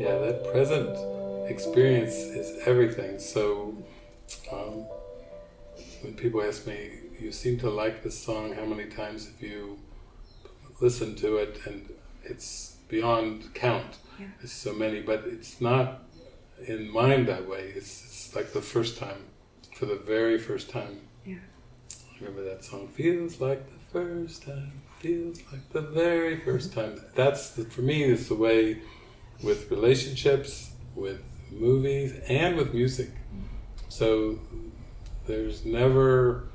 Yeah, that present experience is everything. So um, when people ask me, you seem to like this song, how many times have you listened to it? And it's beyond count. Yeah. It's so many, but it's not in mind that way. It's, it's like the first time, for the very first time. Yeah. Remember that song, feels like the first time, feels like the very first mm-hmm. time. That's, the, for me, is the way with relationships, with movies, and with music. Mm-hmm. So there's never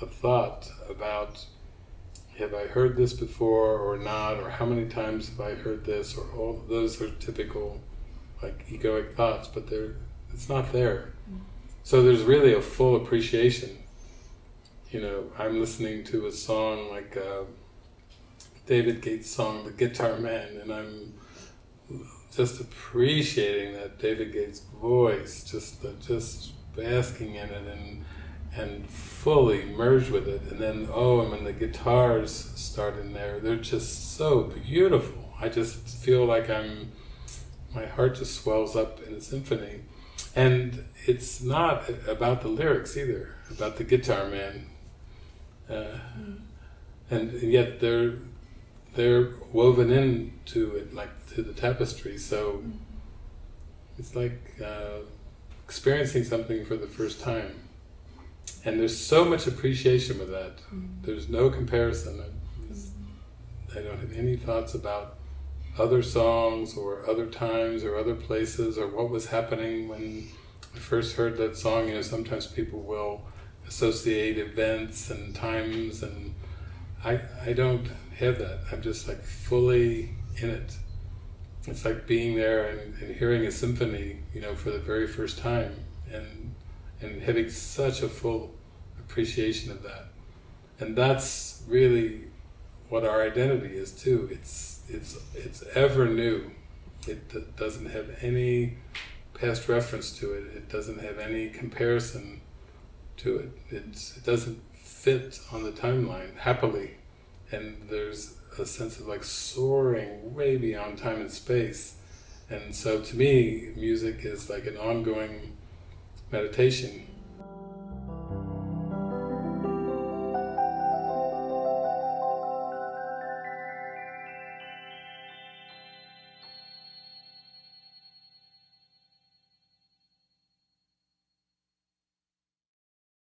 a thought about have I heard this before or not, or how many times have I heard this, or all those are typical like egoic thoughts, but they're it's not there. So there's really a full appreciation. You know, I'm listening to a song like uh, David Gates' song, "The Guitar Man," and I'm just appreciating that David Gates' voice, just the, just basking in it and and fully merge with it. And then, oh, and when the guitars start in there, they're just so beautiful. I just feel like I'm, my heart just swells up in a symphony. And it's not about the lyrics either, about the guitar man. Uh, and yet they're they're woven into it like to the tapestry. So it's like uh, experiencing something for the first time. And there's so much appreciation with that. Mm-hmm. There's no comparison. I, I mm-hmm. don't have any thoughts about other songs or other times or other places or what was happening when I first heard that song. You know, sometimes people will associate events and times and I, I don't have that. I'm just like fully in it. It's like being there and, and hearing a symphony, you know, for the very first time and and having such a full appreciation of that. And that's really what our identity is too. It's it's it's ever new. It doesn't have any past reference to it. It doesn't have any comparison to it. It's, it doesn't fit on the timeline happily. And there's a sense of like soaring way beyond time and space. And so to me, music is like an ongoing meditation